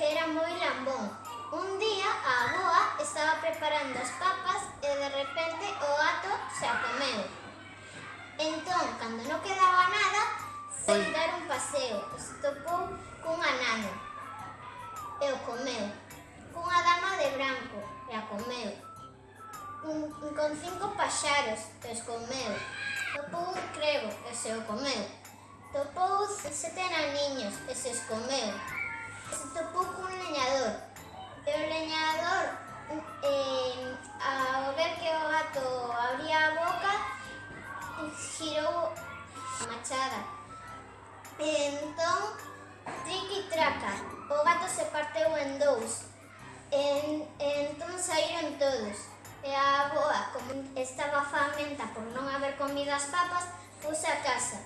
que era moi lambón. Un día a avoa estaba preparando as papas e de repente o gato se a comeu. Entón, cando non quedaba nada, foi dar un paseo. Estopou cunha nano e o comeu. Cunha dama de branco e a comeu. Un, con cinco paxaros e os comeu. Topou un crebo e se o comeu. Topou sete naniños e se os comeu. manchada. E entón, triqui traca, o gato se parteu en dous. E, e entón saíron todos. E a aboa, como estaba famenta por non haber comido as papas, puse a casa.